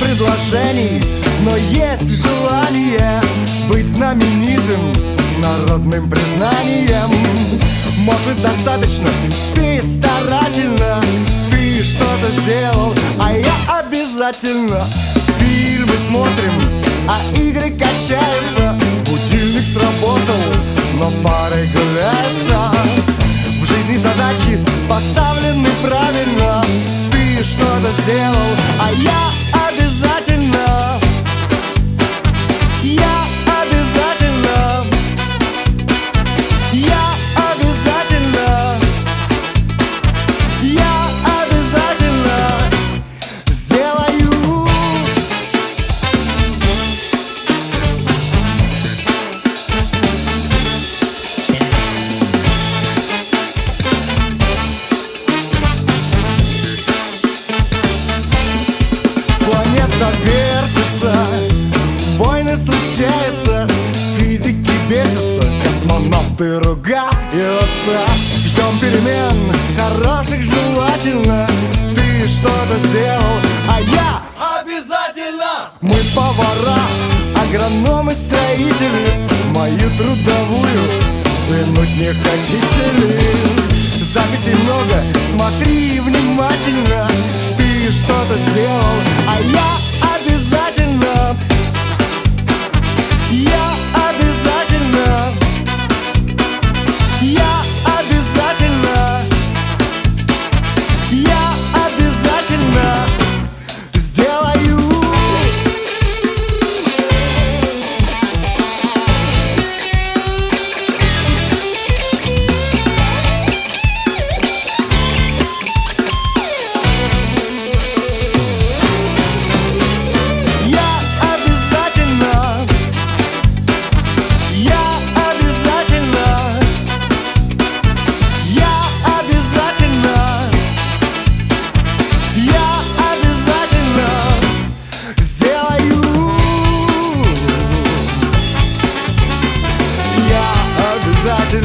предложений Но есть желание быть знаменитым С народным признанием. Может достаточно спеть старательно? Ты что-то сделал, а я обязательно. Фильмы смотрим, а игры качаются. Будильник сработал, но пары гуляются. В жизни задачи поставлены правильно Планета вертится, войны случаются, физики бесятся, космонавты ругаются. Ждем перемен, хороших желательно. Ты что-то сделал, а я Обязательно! мы повара, агрономы, строители Мою трудовую взглянуть не хотите ли? Записей много, смотри внимательно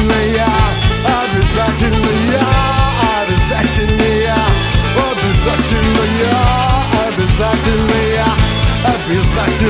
обязательно я, обязательно я, обязательно я, обязательно я, обязательно.